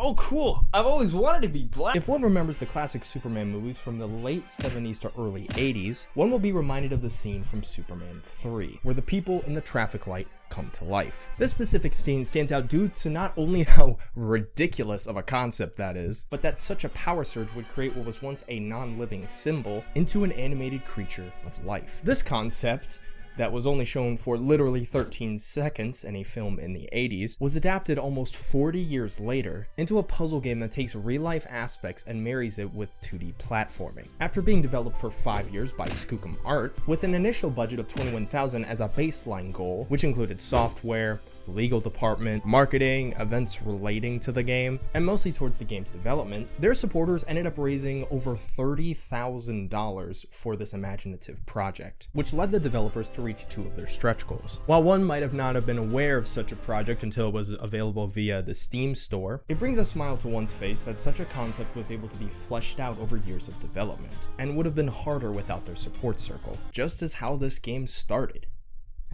Oh cool, I've always wanted to be black. If one remembers the classic Superman movies from the late 70s to early 80s, one will be reminded of the scene from Superman 3, where the people in the traffic light come to life. This specific scene stands out due to not only how ridiculous of a concept that is, but that such a power surge would create what was once a non-living symbol into an animated creature of life. This concept that was only shown for literally 13 seconds in a film in the 80s, was adapted almost 40 years later into a puzzle game that takes real-life aspects and marries it with 2D platforming. After being developed for 5 years by Skookum Art, with an initial budget of 21,000 as a baseline goal, which included software, legal department, marketing, events relating to the game, and mostly towards the game's development, their supporters ended up raising over $30,000 for this imaginative project, which led the developers to reach two of their stretch goals. While one might have not have been aware of such a project until it was available via the Steam store, it brings a smile to one's face that such a concept was able to be fleshed out over years of development, and would have been harder without their support circle, just as how this game started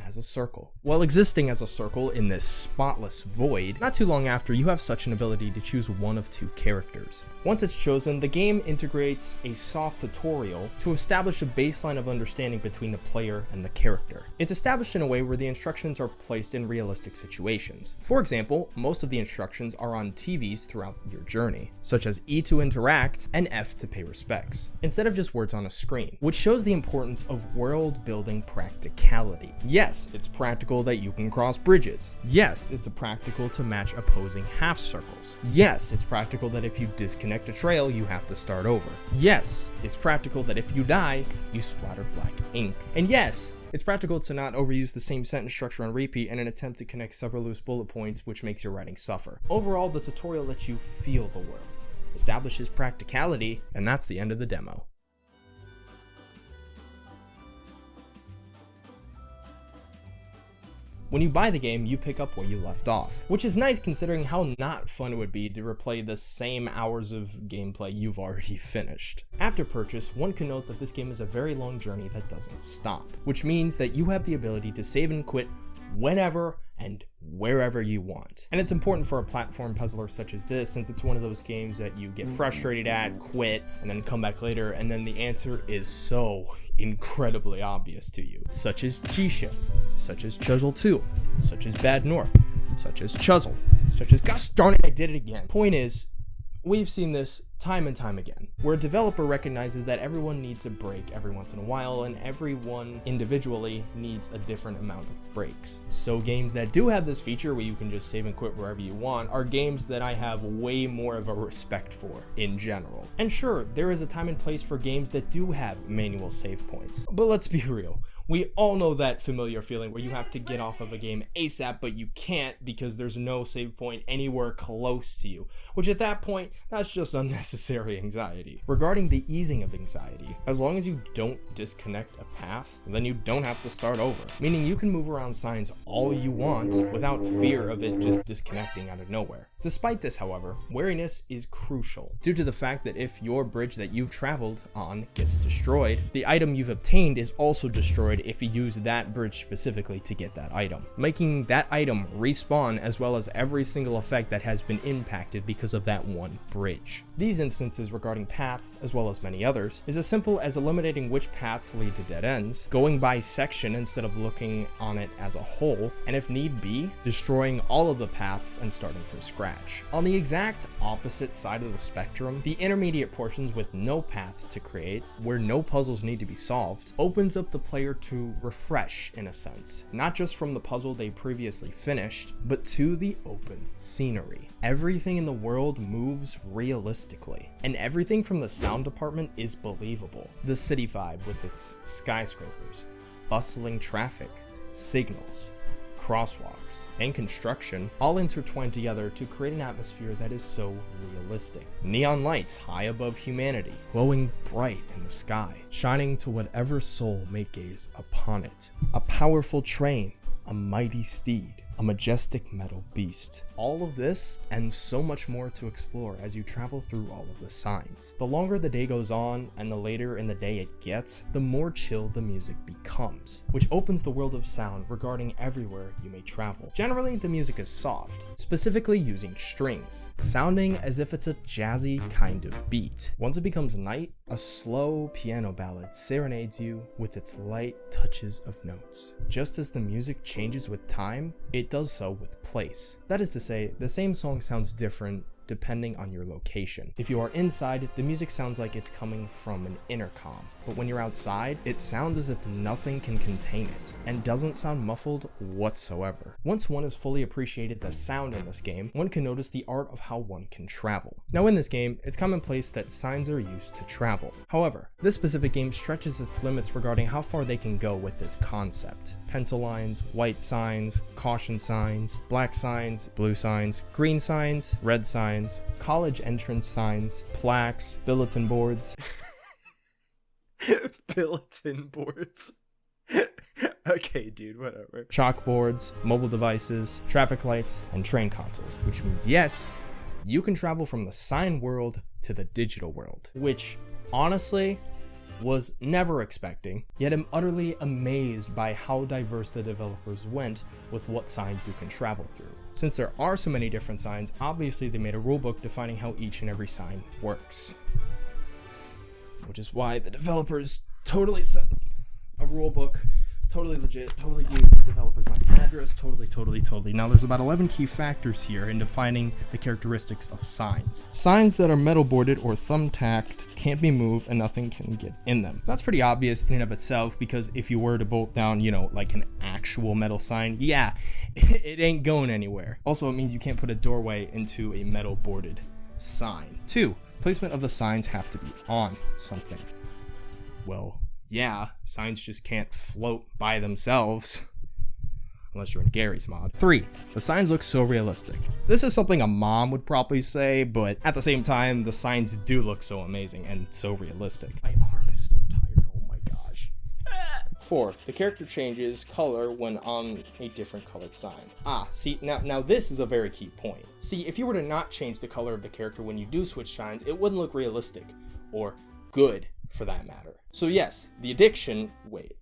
as a circle. While existing as a circle in this spotless void, not too long after you have such an ability to choose one of two characters. Once it's chosen, the game integrates a soft tutorial to establish a baseline of understanding between the player and the character. It's established in a way where the instructions are placed in realistic situations. For example, most of the instructions are on TVs throughout your journey, such as E to interact and F to pay respects, instead of just words on a screen, which shows the importance of world building practicality. Yes, it's practical that you can cross bridges. Yes, it's practical to match opposing half circles. Yes, it's practical that if you disconnect a trail, you have to start over. Yes, it's practical that if you die, you splatter black ink. And yes, it's practical to not overuse the same sentence structure on repeat in an attempt to connect several loose bullet points which makes your writing suffer. Overall, the tutorial lets you feel the world, establishes practicality, and that's the end of the demo. When you buy the game, you pick up where you left off, which is nice considering how not fun it would be to replay the same hours of gameplay you've already finished. After purchase, one can note that this game is a very long journey that doesn't stop, which means that you have the ability to save and quit whenever and wherever you want. And it's important for a platform puzzler such as this since it's one of those games that you get frustrated at, quit, and then come back later and then the answer is so incredibly obvious to you, such as G-Shift, such as Chuzzle 2, such as Bad North, such as Chuzzle, such as gosh darn it, I did it again. Point is, We've seen this time and time again, where a developer recognizes that everyone needs a break every once in a while and everyone individually needs a different amount of breaks. So games that do have this feature where you can just save and quit wherever you want are games that I have way more of a respect for in general. And sure, there is a time and place for games that do have manual save points, but let's be real. We all know that familiar feeling where you have to get off of a game ASAP, but you can't because there's no save point anywhere close to you, which at that point, that's just unnecessary anxiety. Regarding the easing of anxiety, as long as you don't disconnect a path, then you don't have to start over, meaning you can move around signs all you want without fear of it just disconnecting out of nowhere. Despite this, however, wariness is crucial, due to the fact that if your bridge that you've traveled on gets destroyed, the item you've obtained is also destroyed if you use that bridge specifically to get that item, making that item respawn as well as every single effect that has been impacted because of that one bridge. These instances regarding paths, as well as many others, is as simple as eliminating which paths lead to dead ends, going by section instead of looking on it as a whole, and if need be, destroying all of the paths and starting from scratch On the exact opposite side of the spectrum, the intermediate portions with no paths to create, where no puzzles need to be solved, opens up the player to refresh in a sense, not just from the puzzle they previously finished, but to the open scenery. Everything in the world moves realistically, and everything from the sound department is believable. The city vibe with its skyscrapers, bustling traffic, signals, crosswalks, and construction all intertwined together to create an atmosphere that is so realistic. Neon lights high above humanity, glowing bright in the sky, shining to whatever soul may gaze upon it. A powerful train, a mighty steed, a majestic metal beast. All of this and so much more to explore as you travel through all of the signs. The longer the day goes on and the later in the day it gets, the more chill the music becomes, which opens the world of sound regarding everywhere you may travel. Generally, the music is soft, specifically using strings, sounding as if it's a jazzy kind of beat. Once it becomes night, a slow piano ballad serenades you with its light touches of notes. Just as the music changes with time, it does so with place. That is to say, the same song sounds different depending on your location. If you are inside, the music sounds like it's coming from an intercom, but when you're outside, it sounds as if nothing can contain it, and doesn't sound muffled whatsoever. Once one has fully appreciated the sound in this game, one can notice the art of how one can travel. Now in this game, it's commonplace that signs are used to travel. However, this specific game stretches its limits regarding how far they can go with this concept. Pencil lines, white signs, caution signs, black signs, blue signs, green signs, red signs, college entrance signs, plaques, bulletin boards, Bulletin boards. okay, dude, whatever. chalkboards, mobile devices, traffic lights, and train consoles, which means yes, you can travel from the sign world to the digital world, which honestly was never expecting, yet am utterly amazed by how diverse the developers went with what signs you can travel through. Since there are so many different signs, obviously they made a rulebook defining how each and every sign works. Which is why the developers totally set a rulebook, totally legit, totally gave developers my address, totally, totally, totally. Now there's about 11 key factors here in defining the characteristics of signs. Signs that are metal boarded or thumbtacked can't be moved and nothing can get in them. That's pretty obvious in and of itself because if you were to bolt down, you know, like an actual metal sign, yeah, it ain't going anywhere. Also, it means you can't put a doorway into a metal boarded sign. Two, placement of the signs have to be on something. Well, yeah, signs just can't float by themselves. Unless you're in Garry's mod. 3. The signs look so realistic. This is something a mom would probably say, but at the same time, the signs do look so amazing and so realistic. My arm is so tired, oh my gosh. 4. The character changes color when on a different colored sign. Ah, see, now, now this is a very key point. See, if you were to not change the color of the character when you do switch signs, it wouldn't look realistic. Or good, for that matter. So yes, the addiction, wait,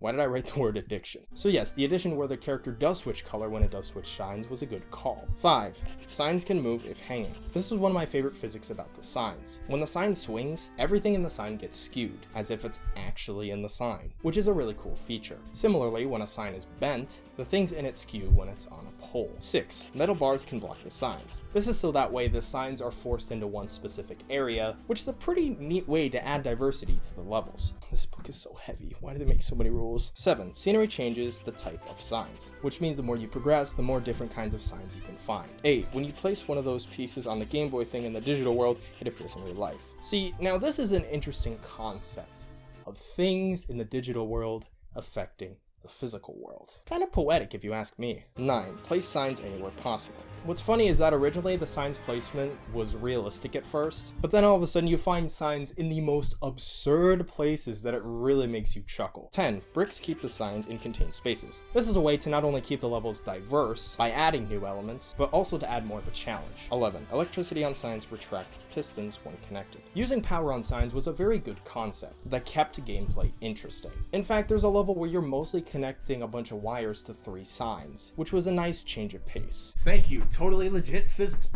why did I write the word addiction? So yes, the addition where the character does switch color when it does switch signs was a good call. 5. Signs can move if hanging. This is one of my favorite physics about the signs. When the sign swings, everything in the sign gets skewed, as if it's actually in the sign, which is a really cool feature. Similarly, when a sign is bent, the things in it skew when it's on a pole. 6. Metal bars can block the signs. This is so that way the signs are forced into one specific area, which is a pretty neat way to add diversity to the levels. This book is so heavy. Why do they make so many rules? 7. Scenery changes the type of signs, which means the more you progress, the more different kinds of signs you can find. 8. When you place one of those pieces on the Game Boy thing in the digital world, it appears in real life. See, now this is an interesting concept of things in the digital world affecting the physical world. Kind of poetic if you ask me. 9. Place signs anywhere possible. What's funny is that originally the signs placement was realistic at first, but then all of a sudden you find signs in the most absurd places that it really makes you chuckle. 10. Bricks keep the signs in contained spaces. This is a way to not only keep the levels diverse by adding new elements, but also to add more of a challenge. 11. Electricity on signs retract pistons when connected. Using power on signs was a very good concept that kept gameplay interesting. In fact, there's a level where you're mostly connecting a bunch of wires to three signs, which was a nice change of pace. Thank you. Totally legit physics.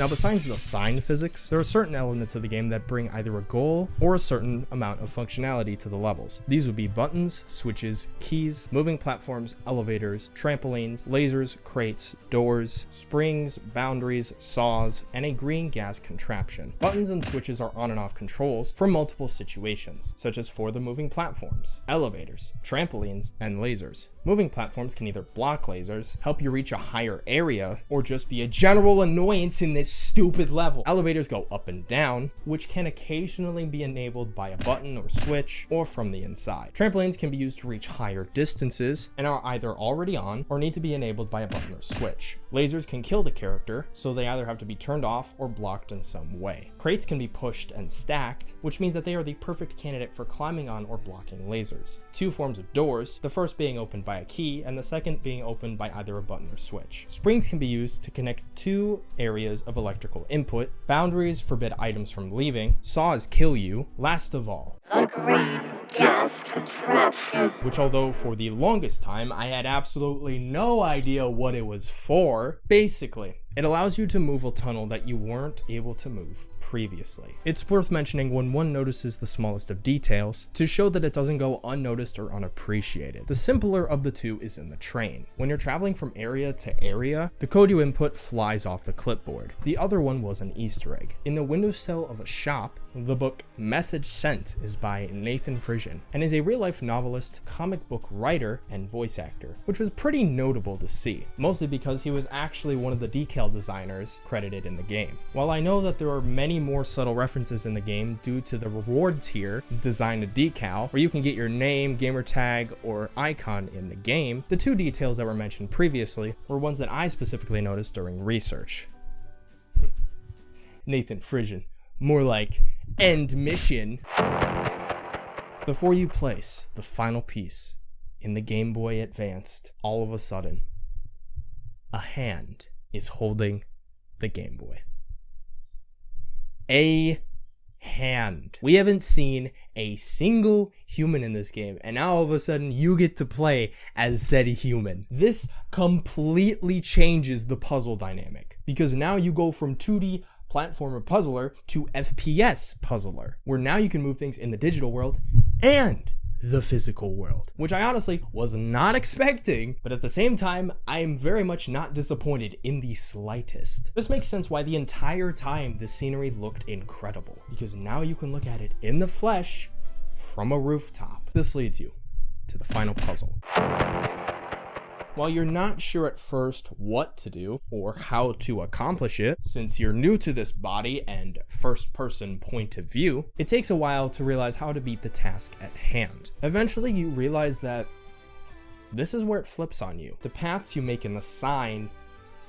Now besides the sign physics, there are certain elements of the game that bring either a goal or a certain amount of functionality to the levels. These would be buttons, switches, keys, moving platforms, elevators, trampolines, lasers, crates, doors, springs, boundaries, saws, and a green gas contraption. Buttons and switches are on and off controls for multiple situations, such as for the moving platforms, elevators, trampolines, and lasers. Moving platforms can either block lasers, help you reach a higher area, or just be a general annoyance in this stupid level. Elevators go up and down, which can occasionally be enabled by a button or switch, or from the inside. Trampolines can be used to reach higher distances, and are either already on, or need to be enabled by a button or switch. Lasers can kill the character, so they either have to be turned off or blocked in some way. Crates can be pushed and stacked, which means that they are the perfect candidate for climbing on or blocking lasers. Two forms of doors, the first being opened by a key, and the second being opened by either a button or switch. Springs can be used to connect two areas of electrical input, boundaries forbid items from leaving, saws kill you, last of all, The green contraption. which although for the longest time I had absolutely no idea what it was for, basically, it allows you to move a tunnel that you weren't able to move previously. It's worth mentioning when one notices the smallest of details to show that it doesn't go unnoticed or unappreciated. The simpler of the two is in the train. When you're traveling from area to area, the code you input flies off the clipboard. The other one was an easter egg. In the windowsill of a shop, the book Message Sent is by Nathan Frisian and is a real life novelist, comic book writer, and voice actor, which was pretty notable to see, mostly because he was actually one of the decal designers credited in the game. While I know that there are many more subtle references in the game due to the rewards here, design a decal, where you can get your name, gamer tag, or icon in the game, the two details that were mentioned previously were ones that I specifically noticed during research. Nathan Frisian. More like end mission. Before you place the final piece in the Game Boy Advanced, all of a sudden, a hand is holding the Game Boy. A hand. We haven't seen a single human in this game, and now all of a sudden you get to play as said human. This completely changes the puzzle dynamic because now you go from 2D platformer puzzler to FPS puzzler, where now you can move things in the digital world and the physical world, which I honestly was not expecting, but at the same time, I am very much not disappointed in the slightest. This makes sense why the entire time the scenery looked incredible, because now you can look at it in the flesh from a rooftop. This leads you to the final puzzle. While you're not sure at first what to do or how to accomplish it, since you're new to this body and first person point of view, it takes a while to realize how to beat the task at hand. Eventually, you realize that this is where it flips on you. The paths you make in the sign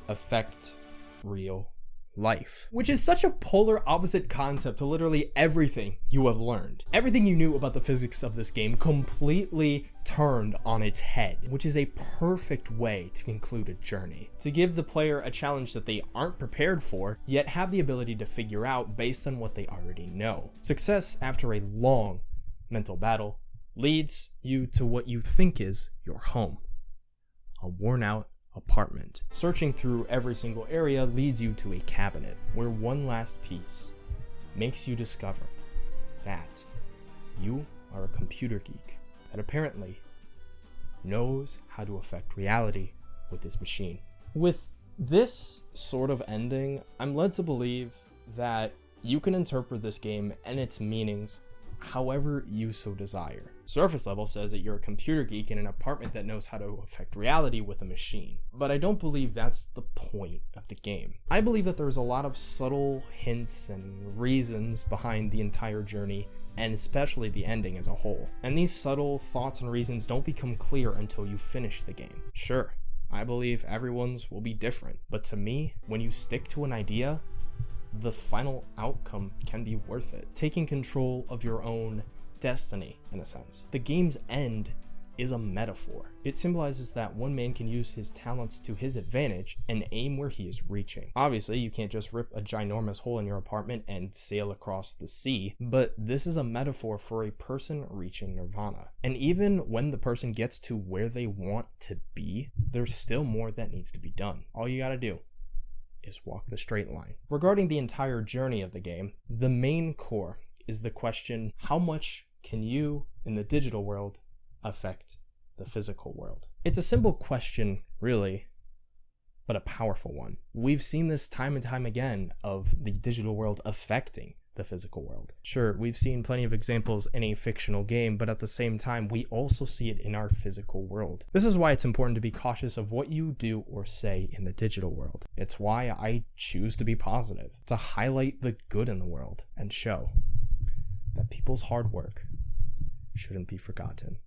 affect real life, which is such a polar opposite concept to literally everything you have learned. Everything you knew about the physics of this game completely turned on its head, which is a perfect way to conclude a journey. To give the player a challenge that they aren't prepared for, yet have the ability to figure out based on what they already know. Success after a long mental battle leads you to what you think is your home. A worn out apartment. Searching through every single area leads you to a cabinet where one last piece makes you discover that you are a computer geek that apparently knows how to affect reality with this machine. With this sort of ending, I'm led to believe that you can interpret this game and its meanings however you so desire. Surface level says that you're a computer geek in an apartment that knows how to affect reality with a machine. But I don't believe that's the point of the game. I believe that there's a lot of subtle hints and reasons behind the entire journey and especially the ending as a whole. And these subtle thoughts and reasons don't become clear until you finish the game. Sure, I believe everyone's will be different, but to me, when you stick to an idea, the final outcome can be worth it. Taking control of your own destiny, in a sense. The game's end is a metaphor. It symbolizes that one man can use his talents to his advantage and aim where he is reaching. Obviously, you can't just rip a ginormous hole in your apartment and sail across the sea, but this is a metaphor for a person reaching nirvana. And even when the person gets to where they want to be, there's still more that needs to be done. All you gotta do is walk the straight line. Regarding the entire journey of the game, the main core is the question how much can you in the digital world affect the physical world? It's a simple question, really, but a powerful one. We've seen this time and time again of the digital world affecting the physical world. Sure, we've seen plenty of examples in a fictional game, but at the same time, we also see it in our physical world. This is why it's important to be cautious of what you do or say in the digital world. It's why I choose to be positive, to highlight the good in the world and show that people's hard work shouldn't be forgotten.